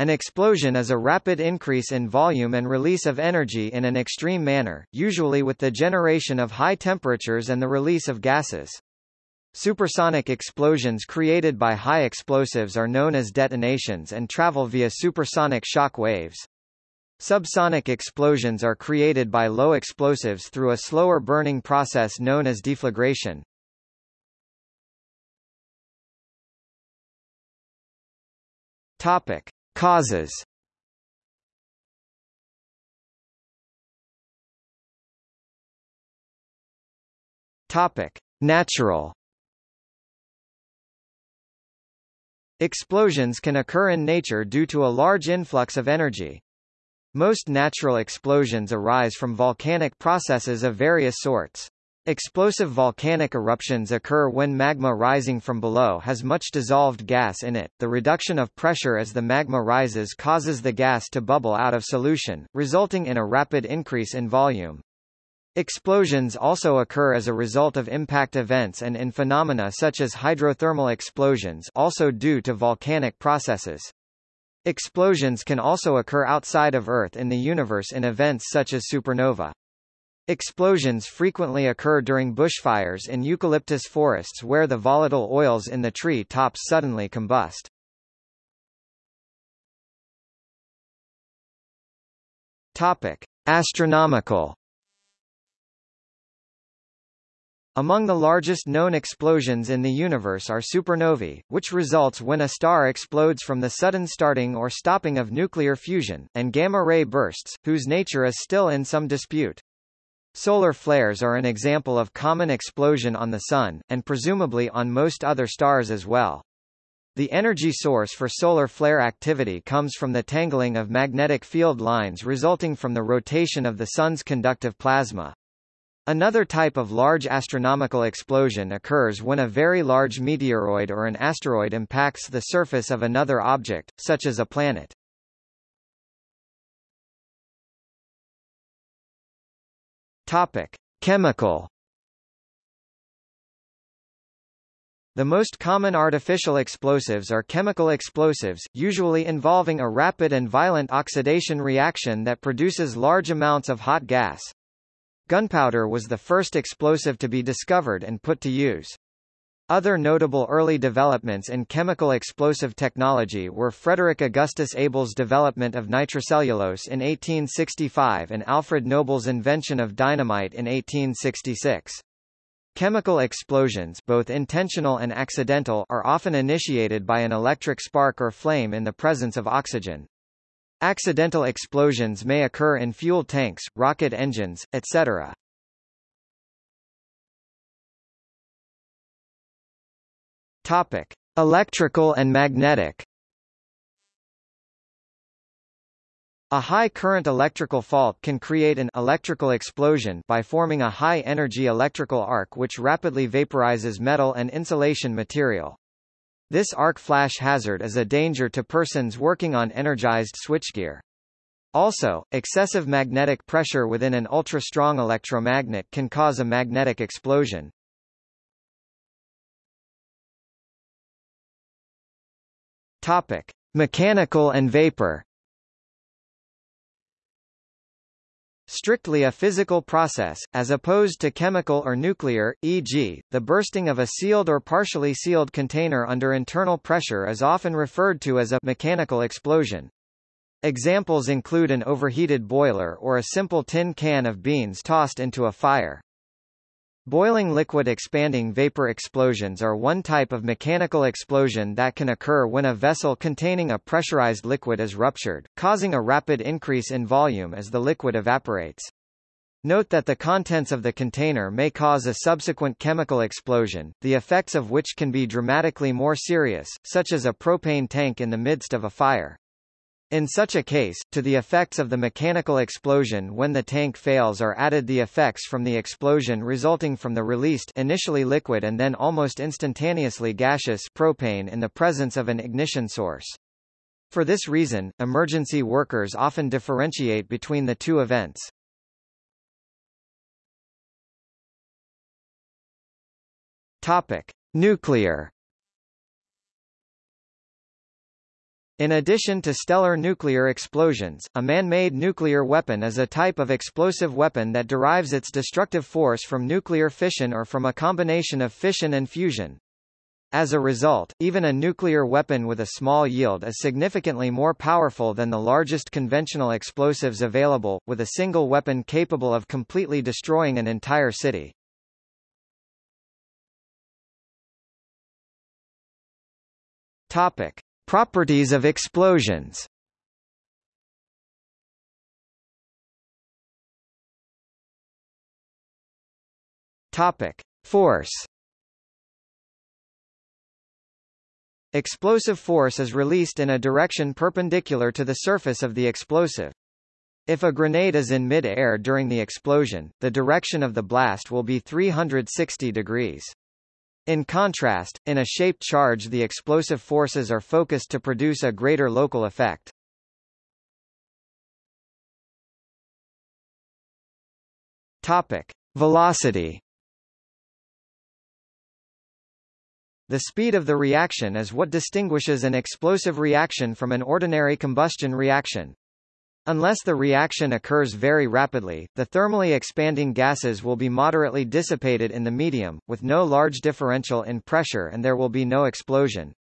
An explosion is a rapid increase in volume and release of energy in an extreme manner, usually with the generation of high temperatures and the release of gases. Supersonic explosions created by high explosives are known as detonations and travel via supersonic shock waves. Subsonic explosions are created by low explosives through a slower burning process known as deflagration. Topic: Causes Topic: Natural Explosions can occur in nature due to a large influx of energy. Most natural explosions arise from volcanic processes of various sorts. Explosive volcanic eruptions occur when magma rising from below has much dissolved gas in it. The reduction of pressure as the magma rises causes the gas to bubble out of solution, resulting in a rapid increase in volume. Explosions also occur as a result of impact events and in phenomena such as hydrothermal explosions also due to volcanic processes. Explosions can also occur outside of Earth in the universe in events such as supernova. Explosions frequently occur during bushfires in eucalyptus forests where the volatile oils in the tree tops suddenly combust. Topic: Astronomical Among the largest known explosions in the universe are supernovae, which results when a star explodes from the sudden starting or stopping of nuclear fusion, and gamma-ray bursts, whose nature is still in some dispute. Solar flares are an example of common explosion on the Sun, and presumably on most other stars as well. The energy source for solar flare activity comes from the tangling of magnetic field lines resulting from the rotation of the Sun's conductive plasma. Another type of large astronomical explosion occurs when a very large meteoroid or an asteroid impacts the surface of another object, such as a planet. Topic: Chemical. The most common artificial explosives are chemical explosives, usually involving a rapid and violent oxidation reaction that produces large amounts of hot gas. Gunpowder was the first explosive to be discovered and put to use. Other notable early developments in chemical explosive technology were Frederick Augustus Abel's development of nitrocellulose in 1865 and Alfred Nobel's invention of dynamite in 1866. Chemical explosions both intentional and accidental are often initiated by an electric spark or flame in the presence of oxygen. Accidental explosions may occur in fuel tanks, rocket engines, etc. Topic: Electrical and magnetic. A high current electrical fault can create an electrical explosion by forming a high energy electrical arc which rapidly vaporizes metal and insulation material. This arc flash hazard is a danger to persons working on energized switchgear. Also, excessive magnetic pressure within an ultra-strong electromagnet can cause a magnetic explosion. Topic: Mechanical and vapor. Strictly a physical process, as opposed to chemical or nuclear, e.g., the bursting of a sealed or partially sealed container under internal pressure is often referred to as a mechanical explosion. Examples include an overheated boiler or a simple tin can of beans tossed into a fire. Boiling liquid expanding vapor explosions are one type of mechanical explosion that can occur when a vessel containing a pressurized liquid is ruptured, causing a rapid increase in volume as the liquid evaporates. Note that the contents of the container may cause a subsequent chemical explosion, the effects of which can be dramatically more serious, such as a propane tank in the midst of a fire. In such a case, to the effects of the mechanical explosion when the tank fails are added the effects from the explosion resulting from the released initially liquid and then almost instantaneously gaseous propane in the presence of an ignition source. For this reason, emergency workers often differentiate between the two events. Topic: Nuclear In addition to stellar nuclear explosions, a man-made nuclear weapon is a type of explosive weapon that derives its destructive force from nuclear fission or from a combination of fission and fusion. As a result, even a nuclear weapon with a small yield is significantly more powerful than the largest conventional explosives available, with a single weapon capable of completely destroying an entire city. Topic. Properties of explosions Topic: Force. Explosive force is released in a direction perpendicular to the surface of the explosive. If a grenade is in mid-air during the explosion, the direction of the blast will be 360 degrees. In contrast, in a shaped charge the explosive forces are focused to produce a greater local effect. Topic. Velocity The speed of the reaction is what distinguishes an explosive reaction from an ordinary combustion reaction. Unless the reaction occurs very rapidly, the thermally expanding gases will be moderately dissipated in the medium, with no large differential in pressure and there will be no explosion.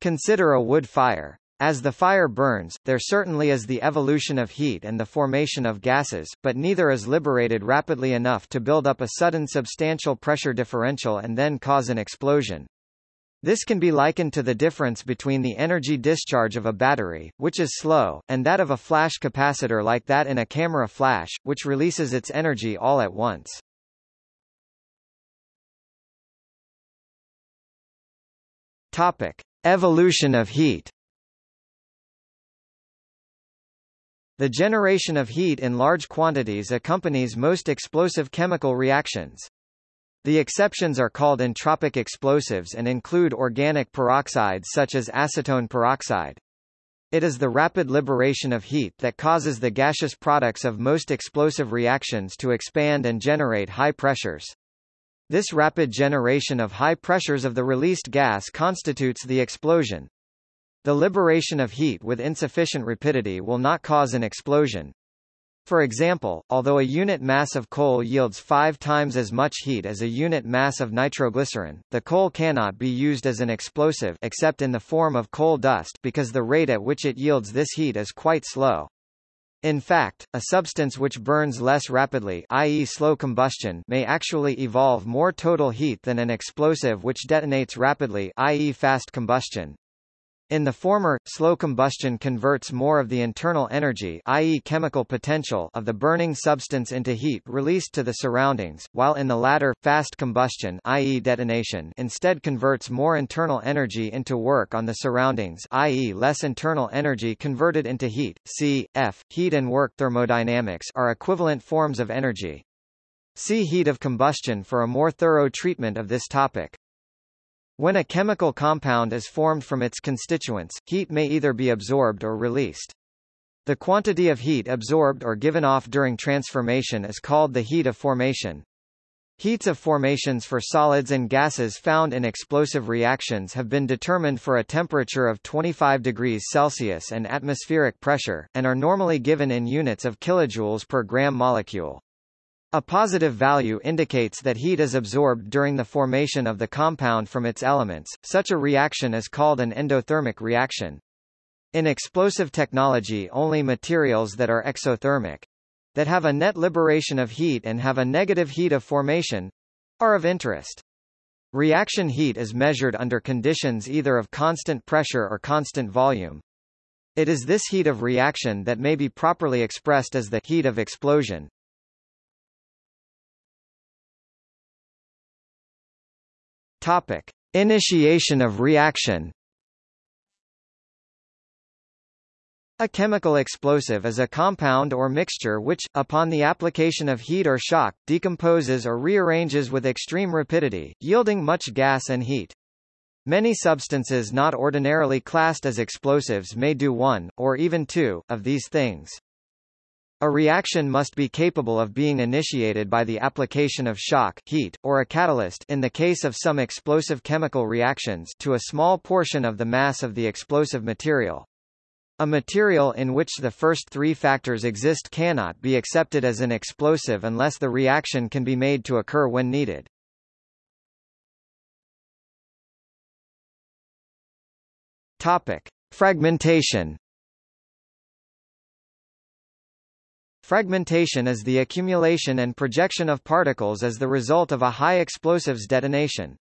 Consider a wood fire. As the fire burns, there certainly is the evolution of heat and the formation of gases, but neither is liberated rapidly enough to build up a sudden substantial pressure differential and then cause an explosion. This can be likened to the difference between the energy discharge of a battery, which is slow, and that of a flash capacitor like that in a camera flash, which releases its energy all at once. Topic. Evolution of heat The generation of heat in large quantities accompanies most explosive chemical reactions. The exceptions are called entropic explosives and include organic peroxides such as acetone peroxide. It is the rapid liberation of heat that causes the gaseous products of most explosive reactions to expand and generate high pressures. This rapid generation of high pressures of the released gas constitutes the explosion. The liberation of heat with insufficient rapidity will not cause an explosion. For example, although a unit mass of coal yields five times as much heat as a unit mass of nitroglycerin, the coal cannot be used as an explosive except in the form of coal dust because the rate at which it yields this heat is quite slow. In fact, a substance which burns less rapidly i.e. slow combustion may actually evolve more total heat than an explosive which detonates rapidly i.e. fast combustion. In the former, slow combustion converts more of the internal energy i.e. chemical potential of the burning substance into heat released to the surroundings, while in the latter, fast combustion i.e. detonation instead converts more internal energy into work on the surroundings i.e. less internal energy converted into heat. C. F. Heat and work thermodynamics are equivalent forms of energy. See heat of combustion for a more thorough treatment of this topic. When a chemical compound is formed from its constituents, heat may either be absorbed or released. The quantity of heat absorbed or given off during transformation is called the heat of formation. Heats of formations for solids and gases found in explosive reactions have been determined for a temperature of 25 degrees Celsius and atmospheric pressure, and are normally given in units of kilojoules per gram molecule. A positive value indicates that heat is absorbed during the formation of the compound from its elements. Such a reaction is called an endothermic reaction. In explosive technology only materials that are exothermic that have a net liberation of heat and have a negative heat of formation are of interest. Reaction heat is measured under conditions either of constant pressure or constant volume. It is this heat of reaction that may be properly expressed as the heat of explosion. Topic: Initiation of reaction. A chemical explosive is a compound or mixture which, upon the application of heat or shock, decomposes or rearranges with extreme rapidity, yielding much gas and heat. Many substances not ordinarily classed as explosives may do one, or even two, of these things. A reaction must be capable of being initiated by the application of shock heat, or a catalyst in the case of some explosive chemical reactions to a small portion of the mass of the explosive material. A material in which the first three factors exist cannot be accepted as an explosive unless the reaction can be made to occur when needed. Topic. Fragmentation Fragmentation is the accumulation and projection of particles as the result of a high explosives detonation.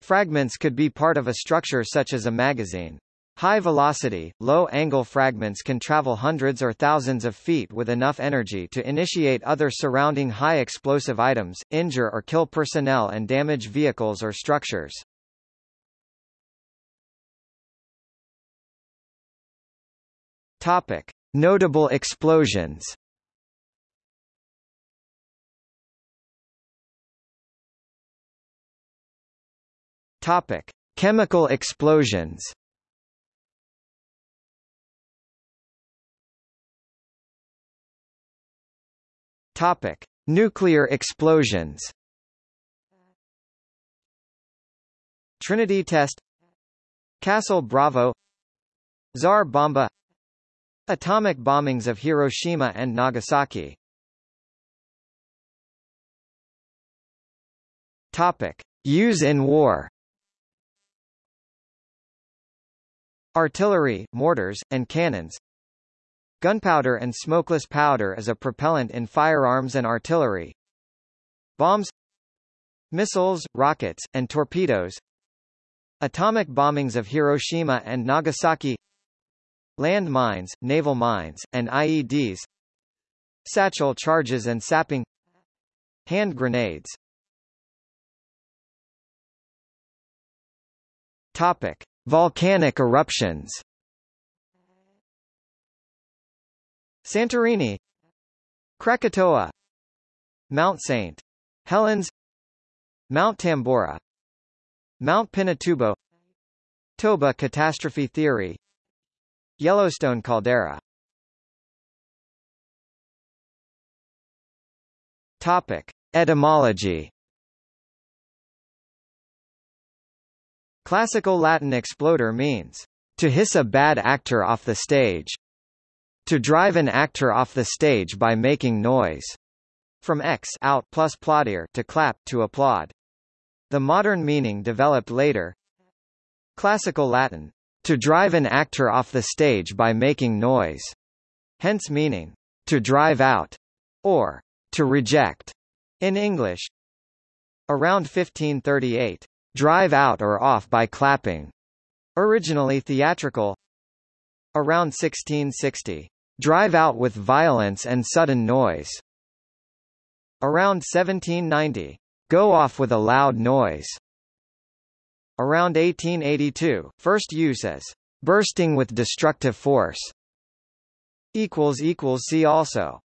Fragments could be part of a structure such as a magazine. High-velocity, low-angle fragments can travel hundreds or thousands of feet with enough energy to initiate other surrounding high-explosive items, injure or kill personnel and damage vehicles or structures. Topic. Notable explosions Topic: Chemical explosions. Topic: Nuclear explosions. Trinity test. Castle Bravo. Tsar Bomba. Atomic bombings of Hiroshima and Nagasaki. Topic. Use in war Artillery, mortars, and cannons. Gunpowder and smokeless powder as a propellant in firearms and artillery. Bombs Missiles, rockets, and torpedoes. Atomic bombings of Hiroshima and Nagasaki. Land mines, naval mines, and IEDs Satchel charges and sapping. Hand grenades. Topic. Volcanic eruptions Santorini Krakatoa Mount St. Helens Mount Tambora Mount Pinatubo Toba catastrophe theory Yellowstone caldera Topic. Etymology Classical Latin explodo means, to hiss a bad actor off the stage. To drive an actor off the stage by making noise. From ex out plus plaudere to clap to applaud. The modern meaning developed later. Classical Latin, to drive an actor off the stage by making noise. Hence meaning, to drive out, or to reject, in English. Around 1538, drive out or off by clapping. Originally theatrical. Around 1660. Drive out with violence and sudden noise. Around 1790. Go off with a loud noise. Around 1882, first use as bursting with destructive force. See also